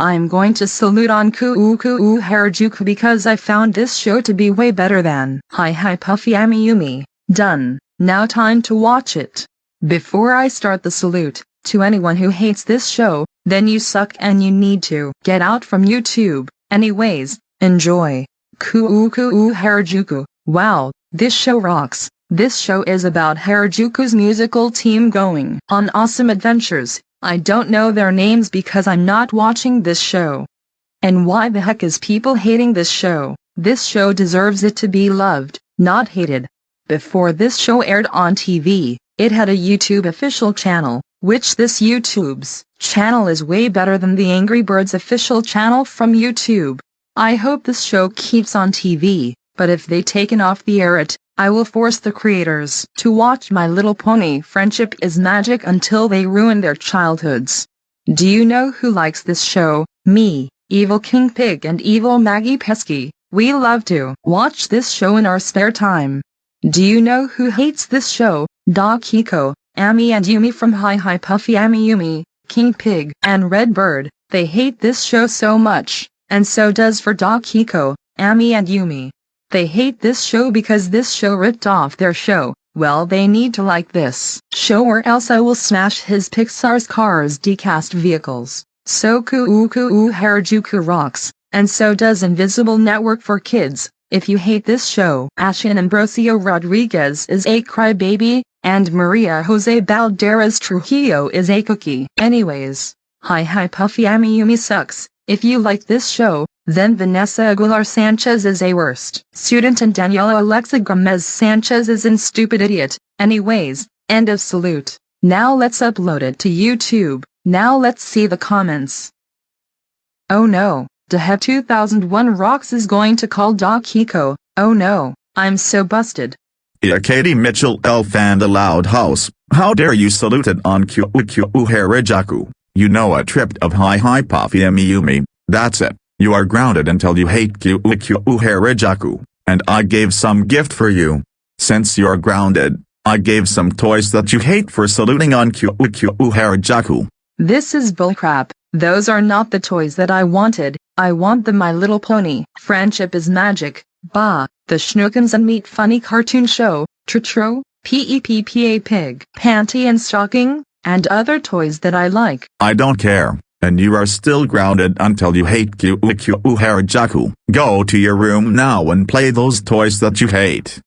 I'm going to salute on Kuu Kuu Harajuku because I found this show to be way better than Hi Hi Puffy Amiyumi. Done. Now time to watch it. Before I start the salute, to anyone who hates this show, then you suck and you need to get out from YouTube. Anyways, enjoy. Kuu Kuu Harajuku. Wow, this show rocks. This show is about Harajuku's musical team going on awesome adventures. I don't know their names because I'm not watching this show. And why the heck is people hating this show? This show deserves it to be loved, not hated. Before this show aired on TV, it had a YouTube official channel, which this YouTube's channel is way better than the Angry Birds official channel from YouTube. I hope this show keeps on TV, but if they taken off the air it, I will force the creators to watch My Little Pony Friendship is Magic until they ruin their childhoods. Do you know who likes this show? Me, Evil King Pig and Evil Maggie Pesky. We love to watch this show in our spare time. Do you know who hates this show? Doc Hiko, Ami and Yumi from Hi Hi Puffy Ami Yumi, King Pig, and Red Bird. They hate this show so much, and so does for Doc Hiko, Ami and Yumi. They hate this show because this show ripped off their show. Well they need to like this show or else I will smash his Pixar's Cars diecast vehicles. So Kuu Kuu Harajuku rocks, and so does Invisible Network for Kids. If you hate this show, Ashin Ambrosio Rodriguez is a crybaby, and Maria Jose Balderas Trujillo is a cookie. Anyways, hi hi Puffy Amiyumi sucks. If you like this show, then Vanessa Aguilar Sanchez is a worst student and Daniela Alexa Gomez Sanchez is an stupid idiot. Anyways, end of salute. Now let's upload it to YouTube. Now let's see the comments. Oh no. Dehev 2001 Rocks is going to call Doc Hiko, oh no, I'm so busted. Yeah, Katie Mitchell Elf and the Loud House, how dare you salute it on Kyu Harajuku, you know a trip of Hi Hi Puffy Amiyumi, that's it, you are grounded until you hate Kyu Harajuku, and I gave some gift for you. Since you're grounded, I gave some toys that you hate for saluting on Kyu Harajuku. This is bullcrap, those are not the toys that I wanted, I want the My Little Pony. Friendship is magic. Bah, the Shnookums and Meat Funny cartoon show, Tritro, P-E-P-P-A Pig, Panty and Stocking, and other toys that I like. I don't care, and you are still grounded until you hate Kyu Harajuku. Go to your room now and play those toys that you hate.